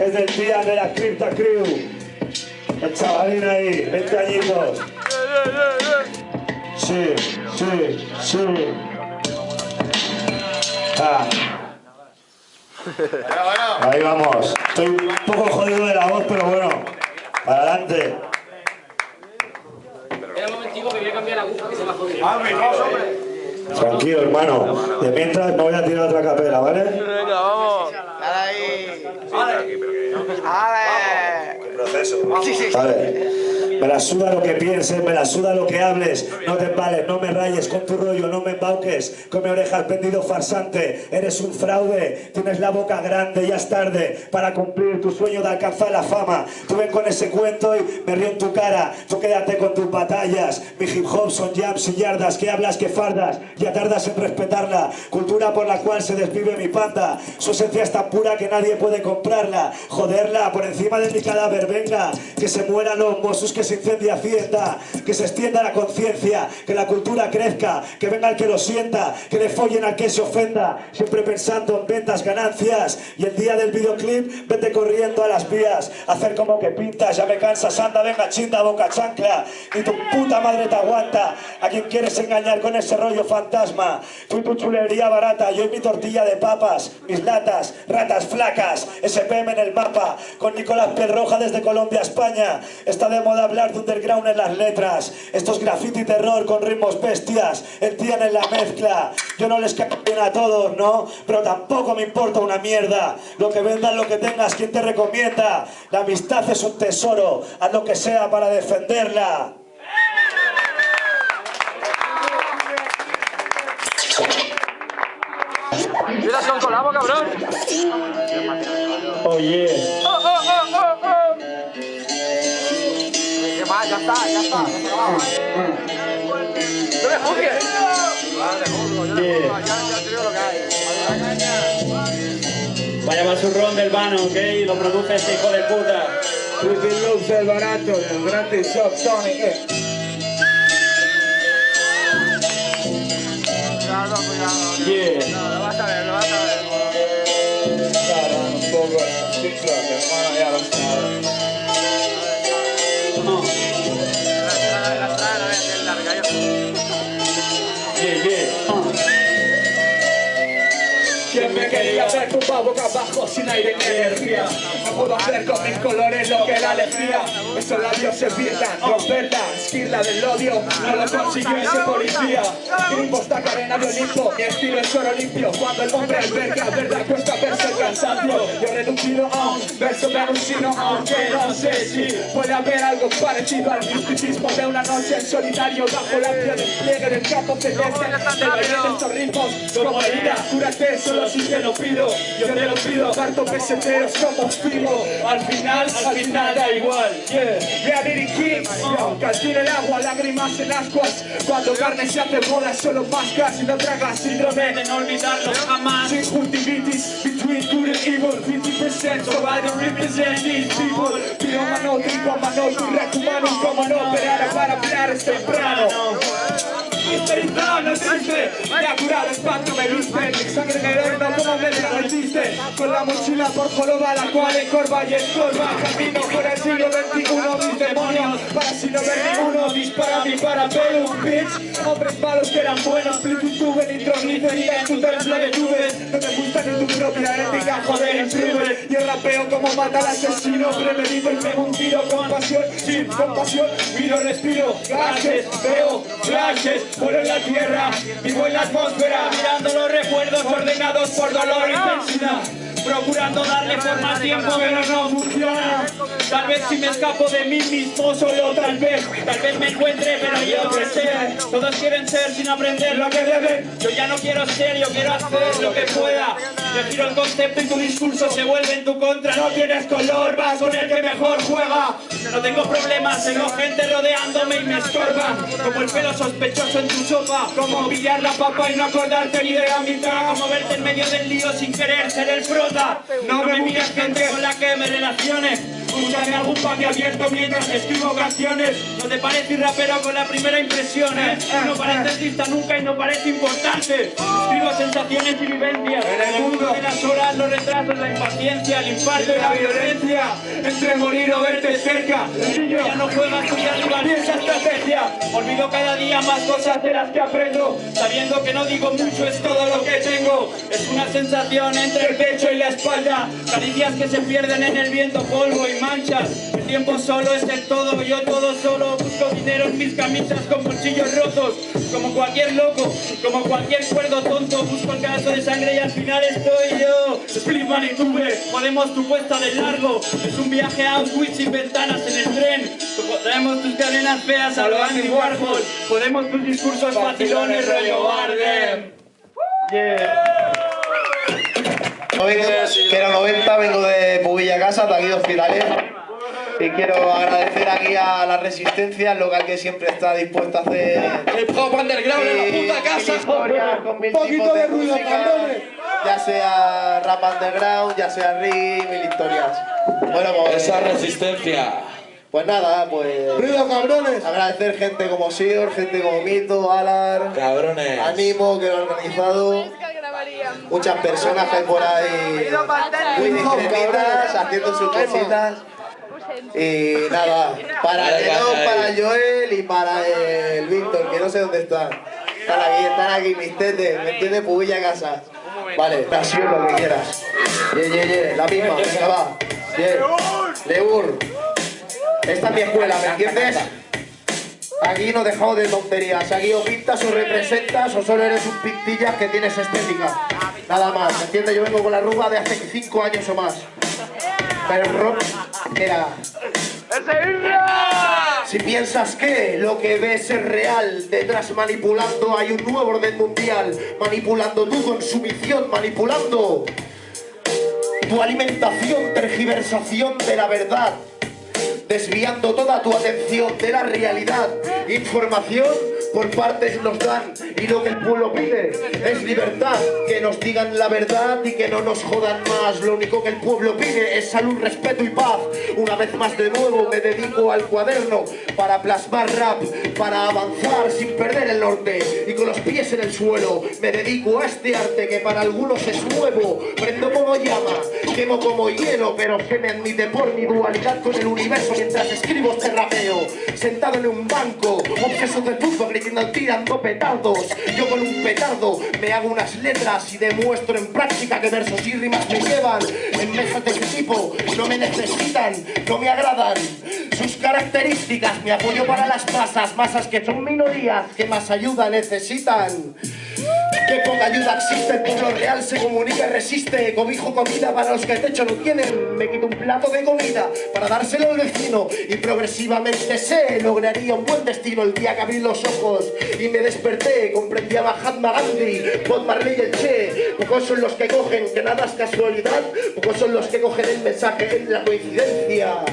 es del día de la Crypta Crew. El chavalín ahí, 20 añitos. Sí, sí, sí. Ah. Ahí vamos. Estoy un poco jodido de la voz, pero bueno, para adelante. Espera un momentico que voy a cambiar la aguja que se me ha jodido. Tranquilo, hermano. De mientras me voy a tirar otra capela, ¿vale? Venga, vamos. Vale. Me la suda lo que pienses, me la suda lo que hables. No te embales, no me rayes con tu rollo, no me embauques. Con mi oreja pendido farsante. Eres un fraude, tienes la boca grande, ya es tarde para cumplir tu sueño de alcanzar la fama. Tú ven con ese cuento y me río en tu cara. Tú quédate con tus batallas. Mi hip hop son jams y yardas. Que hablas, que fardas. Ya tardas en respetarla. Cultura por la cual se desvive mi panda. Su esencia es tan pura que nadie puede comprarla. Joderla por encima de mi cadáver. Venga, que se mueran los mozos, que se incendie Hacienda. Que se extienda la conciencia. Que la cultura crezca. Que venga el que lo sienta. Que le follen al que se ofenda. Siempre pensando en ventas, ganancias. Y el día del videoclip, vete corriendo a las vías. Hacer como que pintas, ya me cansas. Anda, venga, chinda, boca chancla. Ni tu puta madre te aguanta. A quien quieres engañar con ese rollo fantasma. Tú tu chulería barata. Yo y mi tortilla de papas. Mis latas, ratas flacas. SPM en el mapa. Con Nicolás Pedroja desde Colombia España. Está de moda hablar de underground en las letras. Estos graffiti terror con ritmos bestias. Entienden la mezcla. Yo no les caigo bien a todos, ¿no? Pero tampoco me importa una mierda. Lo que vendas, lo que tengas, ¿quién te recomienda? La amistad es un tesoro. Haz lo que sea para defenderla. Mira, son colabo, cabrón. Oye. Oh, oh, oh, oh, oh. Lo que hay. Vaya basurrón del vano, ¿ok? Lo produce este hijo de puta. Pretty Looks del barato, del grande Shop Tony. eh. Yeah. No, lo vas a ver, lo vas a ver. Quería ver tumbado boca abajo sin aire ni energía? Puedo hacer con mis colores lo que la alegría. Esos labios se pierdan, romperla, esquirla del odio. No lo consiguió ese policía. Grimbos taca arena de Olimpo, mi estilo es oro limpio. Cuando el hombre alberga, verdad cuesta verse el cansancio. Yo reducido a un verso me alucino Aunque no sé si puede haber algo parecido al misticismo de una noche en solitario Bajo la piel despliegue del campo celeste Del baile de estos ritmos como herida Cúrate solo si te lo pido. Yo te lo pido, parto peseteros como Al final, al final da igual. Yeah, Kings Yo, Calcine el agua, lágrimas en ascuas. Cuando carne se hace bola, solo mascas y no tragas síndrome. De no olvidarlo jamás. Sin juntivitis, between good and evil 50% survivor represent these people. Tiro mano, trigo a mano, tu reto humano Como no operar para hablar es temprano. Histerizado no existe Ya curado espanto me viste Mi sangre negrona como me derretiste Con la mochila por joroba La cual encorva y escorba Camino por el siglo XXI Mis demonios para si no ver ninguno Dispara mi parabellum bitch. Hombres malos que eran buenos Plutitude nitroglicerina en tu templo de No te ni tu propia ética Joder imprime Y el rapeo como mata al asesino. Premedito y pego un tiro con pasión Sin compasión. Miro, respiro Gases, veo flashes Vuelo en la tierra. Vivo en la atmósfera Mirando los recuerdos ordenados por dolor y tensión Procurando darle forma a tiempo pero no funciona. Tal vez si me escapo de mí mismo solo tal vez Tal vez me encuentre pero yo que sé. Todos quieren ser sin aprender lo que deben. Yo ya no quiero ser, yo quiero hacer lo que pueda Yo giro el concepto y tu discurso se vuelve en tu contra. No tienes color, vas con el que mejor juega. No tengo problemas, tengo gente rodeándome y me estorban Como el pelo sospechoso en tu sopa Como pillar la papa y no acordarte ni de la mitad. Como verte en medio del lío sin querer ser el prota. No me mires gente con la que me relacione Escúchame algún papi abierto mientras escribo canciones. No te parece rapero con la primera impresión, ¿eh? No parece artista nunca y no parece importante. Escribo sensaciones y vivencias. En el mundo de las horas, los retrasos, la impaciencia, el infarto y la violencia. Entre morir o verte cerca. Ya no juega a estudiar rival esa estrategia. Olvido cada día más cosas de las que aprendo. Sabiendo que no digo mucho, es todo lo que tengo. Es una sensación entre el pecho y la espalda. Caricias que se pierden en el viento, polvo y manchas. El tiempo solo es el todo, yo todo solo. Busco dinero en mis camisas con bolsillos rotos. Como cualquier loco, como cualquier cuerdo tonto. Busco el caso de sangre y al final estoy yo. Split Tube, podemos tu puesta de largo. Es un viaje a Auschwitz sin ventanas en el tren. Podemos tus cadenas feas a lo Andy Warhol. Podemos tus discursos facilones rollo Bardem. No vengo, quiero 90, vengo de Pubilla Casa, de aquí de Hospitales. Y quiero agradecer aquí a la Resistencia, el local que siempre está dispuesto a hacer... El pop underground en la puta casa. historias con mil Poquito tipos de ruido, música. Ya sea rap underground, ya sea reggae, mil historias. Bueno, pues, Esa resistencia. Pues nada, pues... Ruido, cabrones. Agradecer gente como Sior, gente como Mito, Alar, Cabrones. Animo, que lo ha organizado. Muchas personas que hay por ahí muy discretitas, haciendo sus cositas. Y nada, para dale, para. Joel y para el Víctor, que no sé dónde están. Están aquí, están aquí, mis tetes, ¿me entiendes? Pubilla casa. Vale, nación lo que quieras. Ye, ye, ye, la misma, venga, va. Ye. Leur. Esta es mi escuela, ¿me entiendes? Aquí no dejamos de tonterías. Aquí o pintas o representas o solo eres un pintillas que tienes estética. Nada más, ¿me entiendes? Yo vengo con la ruba de hace 5 años o más. Pero rock era... Si piensas que lo que ves es real, detrás manipulando hay un nuevo orden mundial, manipulando tu consumición, manipulando tu alimentación, tergiversación de la verdad, desviando toda tu atención de la realidad. Información por partes nos dan y lo que el pueblo pide es libertad, que nos digan la verdad y que no nos jodan más. Lo único que el pueblo pide es salud, respeto y paz. Una vez más de nuevo me dedico al cuaderno para plasmar rap, para avanzar sin perder el norte y con los pies en el suelo. Me dedico a este arte que para algunos es nuevo. Prendo como llama, quemo como hielo, pero se me admite por mi dualidad con el universo mientras escribo este rapeo. Sentado en un banco, obseso de fútbol, gritando, tirando petardos. Yo con un petardo me hago unas letras y demuestro en práctica que versos y rimas me llevan. En mesas de ese tipo no me necesitan, no me agradan. Sus características, mi apoyo para las masas, masas que son minorías, que más ayuda necesitan. Que poca ayuda existe, el pueblo real se comunica y resiste Cobijo comida para los que el techo no tienen. Me quito un plato de comida para dárselo al vecino Y progresivamente sé, lograría un buen destino El día que abrí los ojos y me desperté Comprendí a Mahatma Gandhi, Bob Marley y el Che. Pocos son los que cogen que nada es casualidad. Pocos son los que cogen el mensaje en la coincidencia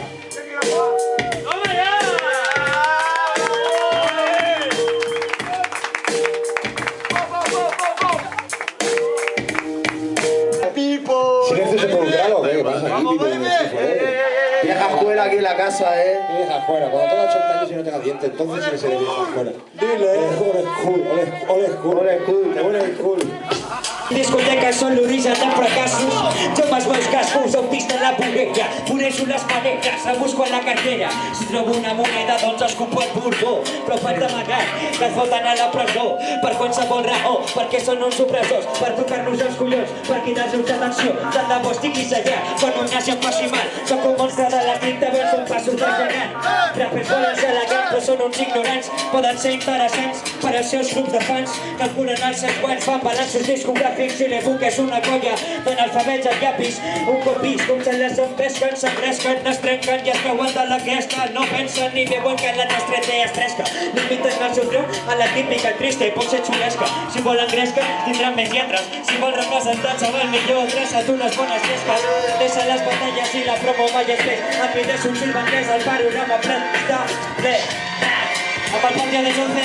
la casa, eh Vieja escuela, cuando tenga 80 años y no tenga dientes, entonces sí que seré vieja escuela. Dile. Cool. Discotecas són l'origen de fracassos Joves meus cascos on pista la bogueja Foneixo les manetes, la busco a la cartera. Si trobo una moneda doncs escupo el bordó Però faig d'amagat que et foten a la presó. Per qualsevol raó, perquè són uns opressors. Per tocar-nos els collons, per cridar-nos l'atenció Tant de bo estiguis allà, quan un nazi em faci mal. Soc un monstre de la tinta, veus un passos de gegant. Rapers volen ser elegants, però són uns ignorants. Poden ser interessants per als seus grups de fans. Calculen els seus guants, fan balanços discogràfics i l'EFUC és una colla d'analfabets a llapis. Un cop vist com se les empesquen, s'engresquen, es trenquen i es cauen de la cresta No pensen ni veuen que la nostra idea és fresca. Limiten el seu triomf a la típica trista i pot ser xulesca. Si volen gresca, tindran més lletres. Si vol representar-se amb el millor, adreça tu les bones llesques. Deixa les batalles i la promo mai es fes. Ambides un silbanquès, el panorama ple està ple. Amb el pop de les 11,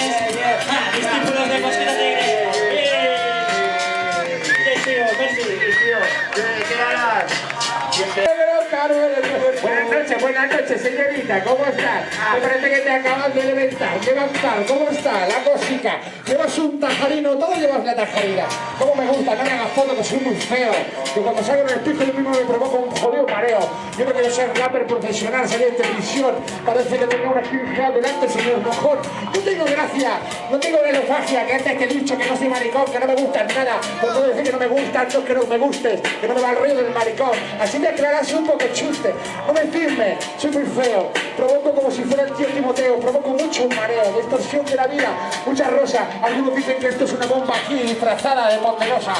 buenas noches, señorita, ¿cómo estás? Me parece que te acabas de levantar, levantar, ¿cómo está la cosica? Llevas un tajarino, todo llevas la tajarina. ¿Cómo me gusta? No me hagas foto que soy muy feo. Que cuando salgo en el espejo yo mismo me provoco un jodido mareo. Yo que yo soy rapper profesional, salí de televisión. Parece que tengo una skin delante, señor mejor. No tengo gracia, no tengo velofagia, que antes que he dicho que no soy maricón, que no me gustan nada. Por todo decir que no me gustan, no que no me gustes, que no me va el ruido del maricón. Así me aclaras un poco chuste. No me firme, soy muy feo. Provoco como si fuera el tío Timoteo, provoco mucho mareo, distorsión de la vida, mucha rosa. Algunos dicen que esto es una bomba aquí disfrazada de ponderosa.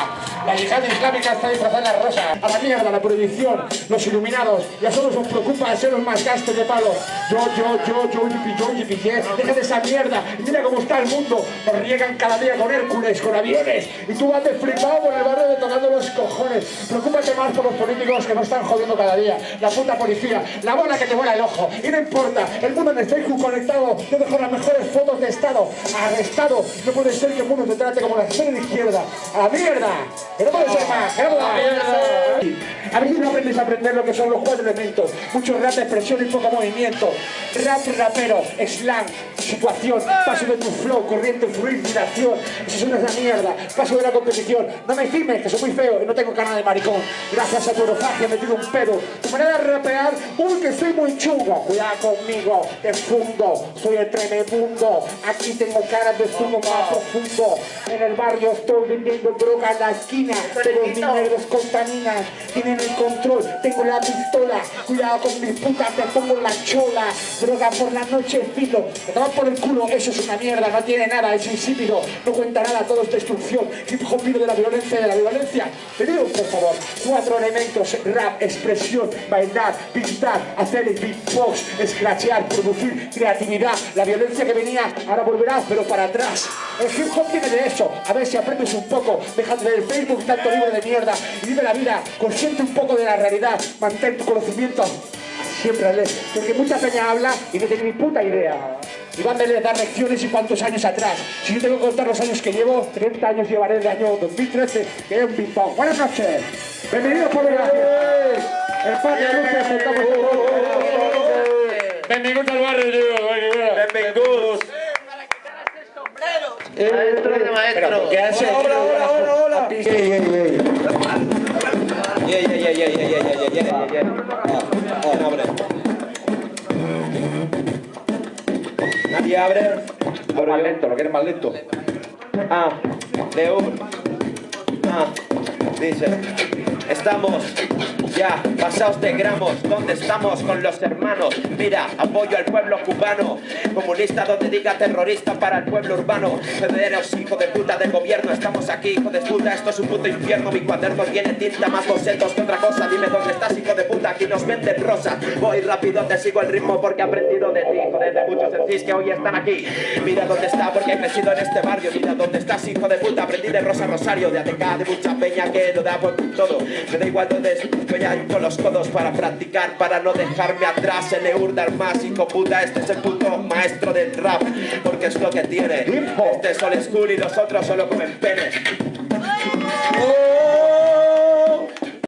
La yihad islámica está disfrazada de rosa. A la mierda, la prohibición, los iluminados. Ya solo os preocupa de ser más gastos de palo. Yo, yo, yo, yo, yipi, yo, yipi. Deja de esa mierda. Mira cómo está el mundo. Nos riegan cada día con Hércules, con aviones. Y tú vas de flipado por el barrio de tocando los cojones. Preocúpate más por los políticos que nos están jodiendo cada día. La puta policía, la bola que te vuela el ojo. Y no importa, el mundo en el Facebook conectado. Yo dejo las mejores fotos de Estado. Arrestado. No puede ser que el mundo te trate como la extrema izquierda. ¡A la mierda! ¡Que no puede ser más! ¡Que no puede ser más! A si no aprendes a aprender lo que son los cuatro elementos. Mucho rap, expresión y poco movimiento. Rap, rapero, slang, situación, paso de tu flow, corriente, fluir, vibración. Eso es una mierda. Paso de la competición. No me firmes, que soy muy feo y no tengo cara de maricón. Gracias a tu orofagia me tiro un pedo. Tu manera de rapear, uy, que soy muy chungo. Cuidado conmigo, te fundo. Soy el tremebundo. Aquí tengo caras de zumo más profundo. En el barrio estoy vendiendo droga en la esquina. Pero mis negros contaminan. Tienen el control, tengo la pistola. Cuidado con mi puta, te pongo la chola. Droga por la noche, filo. Te tomas por el culo, eso es una mierda. No tiene nada, es insípido. No cuenta nada, todo es destrucción. Hip hop de la violencia, de la violencia. Pedido, por favor, cuatro elementos: rap, expresión, bailar, pintar, hacer el beatbox, scratchear, producir, creatividad. La violencia que venía, ahora volverás, pero para atrás. El hip hop tiene de eso. A ver si aprendes un poco. Deja de el Facebook tanto libro de mierda y vive la vida. Consciente un poco de la realidad. Mantén tu conocimiento siempre leer. Porque mucha peña habla y no tiene ni puta idea. Van a dar lecciones y cuántos años atrás. Si yo tengo que contar los años que llevo, 30 años llevaré el año 2013, que es un ping. Buenas noches. Bienvenidos por la Luces, estamos Benvinguts al barrio, tío. Benvinguts. Maestro de maestro. Pero, ¿qué hace? Hola, hola, hola, hola. Ey, ey, ey. Yeah, yeah, yeah, yeah, yeah, yeah, yeah, yeah, yeah, yeah. Ah, ah, abre. Nadie abre. Más lento, lo quieres más lento. Ah, de un. Ah, dice. Estamos ya pasados de gramos. ¿Dónde estamos con los hermanos? Mira, apoyo al pueblo cubano. Comunista donde diga terrorista para el pueblo urbano. Federos, hijo de puta del gobierno. Estamos aquí, hijo de puta. Esto es un puto infierno. Mi cuaderno tiene tinta más bocetos que otra cosa. Dime dónde estás, hijo de puta. Aquí nos venden rosa. Voy rápido, te sigo el ritmo porque he aprendido de ti. Joder, de muchos decís que hoy están aquí. Mira dónde está porque he crecido en este barrio. Mira dónde estás, hijo de puta. Aprendí de Rosa Rosario, de ATK, de mucha peña que lo da por todo. Me da igual dónde con los codos para practicar, para no dejarme atrás. El Eurdar más, hijo puta. Este es el puto maestro del rap. Porque es lo que tiene. Este es old school y los otros solo comen pene. ¡Oh!